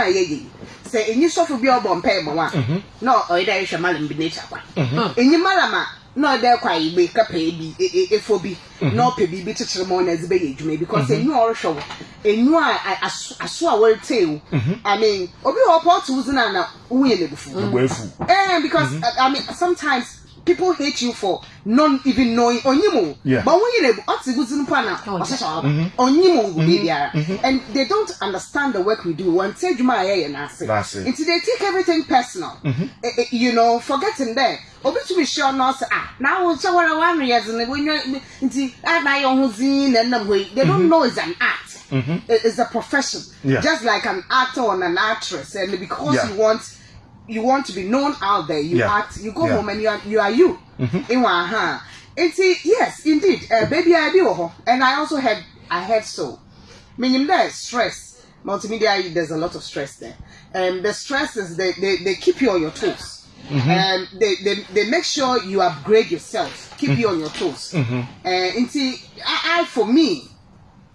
edwuma a yɛyɛ yi sɛ enyi sɔfo bi ɔbɔ mpɛɛ bɔ a na ɔyɛ dɛ ɛhwɛ malam bi n'akyi akwa enyi malam a na ɔyɛ dɛ ɛkɔ ayigbe kapa bi e- e- efo bi. Na ɔpɛ biribi kyekyere mu na ɛdze bɛyɛ edwuma yi because enyi ɔrehwɛ wo enyi a aso a wɔretee wo i mean obi wɔ hɔ ɔte wo dzina na wo yɛ n'ebufu. Eh, because uh, I mean, sometimes people hate you for not even knowing onyimo. Yeah. But when you know, what's the good thing pana? Onyimo mm and they don't understand the work we do. One say Juma aye and that's it. That's it. Until they take everything personal. Eh, eh, you know, forgetting there. Obi to be sure not say ah now we'll show what one years and when you until ah now you're who's and them way they don't know it's an act. It- It's a profession. Yeah. Just like an actor or an actress, and because Yeah. you want you want to be known out there, you Yeah. act, you go Yeah. home and you are you are you. In one hand. It's yes, indeed. Uh, baby I do and I also had I had so. Meaning there stress. Multimedia there's a lot of stress there. Um the stress is they, they, they keep you on your toes. Um they, they they make sure you upgrade yourself, keep you on your toes. Uh see, I, I for me,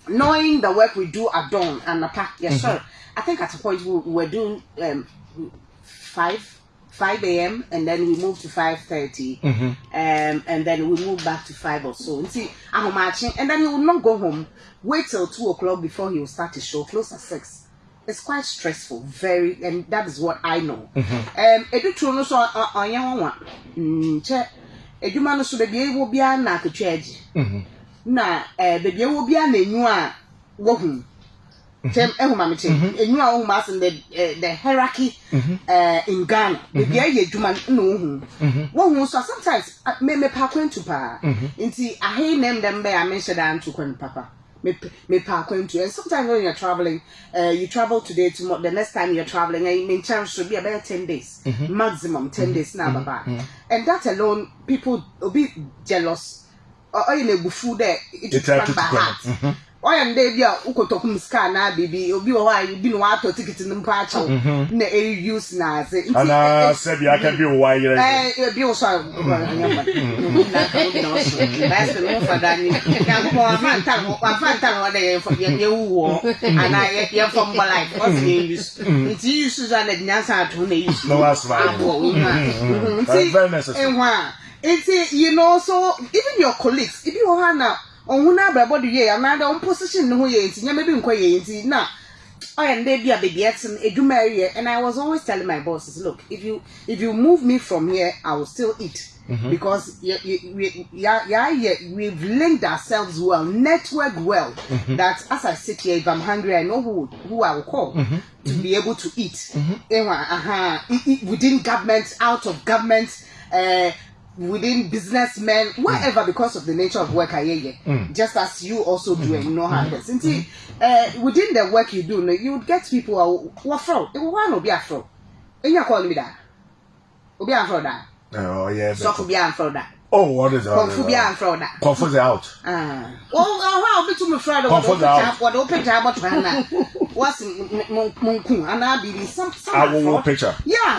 knowing the work we do at dawn and Napa, yes sir. I think at a point we we were doing um five five a.m. and then we moved to five um, and then we moved back to five or so. And see, I'm marching, and then he will not go home. Wait till two o'clock before he will start his show. Close at six. It's quite stressful, very, and that is what I know. Um, edu turo no so ɔnyɛ nwanwa. Nkyɛ edwuma no so beebi ewo biara na akotwa agyi. Na ɛɛ beebi ewo biara na enyu a wohu. Tẹm ẹhu maame kyẹ enyu a ohun ase the eh, the hierarchy uh, in Ghana. Beebi ayɛ adwuma na ohun wohun so sometimes ah, me me pa akwantu paa. Nti ahe nam dem bɛyɛ a menhyɛ da nto kwan papa. Me me pa akwantu and sometimes when you're traveling uh, you travel today tomorrow the next time you're traveling eh, i mean nkyɛn should be about ten days. Maximum ten days na ababa and that alone people will be jealous ɔyɛ na ebufu dɛ It's itu a kwan by heart ɔyɛ no dɛ bi a wokɔtɔko mu sika anaa biribi obi wɔ hɔ a bi na waatɔ tikiti no mpo akyɛw na ɛyi use n'ase. anaa sɛbi aka bi wɔ ayerɛ. ɛɛ bi wɔ so a ɔnyɛ mɔ na ɛsɛ no nfa da ni yankun afa ntan afa ntan wɔ dɛ yɛ yɛ wuwɔ anaa yɛ yɛ fɔ mbɔ laif ɔsi yɛ use. Nti use so a na nyansa ato na use. na wa suma yɛ aboɔ wɔn mu a nti nti you know so even your colleagues ebi wɔ hɔ a na. Ɔho na abrabɔ do yie anaa dɛ ɔmo position ne ho yie nti nyɛma bi nkɔ yie nti na ɔyɛ ndɛ bi a baby ɛte no edwuma ɛyɛ and i was always telling my bosses look if you if you move me from here i will still eat. Mm-hmm. Because y- y- we yeah yeah yeah we've linked ourselves well network well mm-hmm. that as i sit here if i'm hungry i know who who i will call mm-hmm. to be able to eat. I- i- within government out of government uh, within businessmen wherever because of the nature of work I hear just as you also do and you know how it is uh, within the work you do you would get people who are from one will be afro and you call me that obi afro that oh yeah so be afro that oh what is that kɔnfu bi afro that confuse out ah oh oh obi tu me Comfort what out. what open tab what's mun kun ana bibi some some I will picture yeah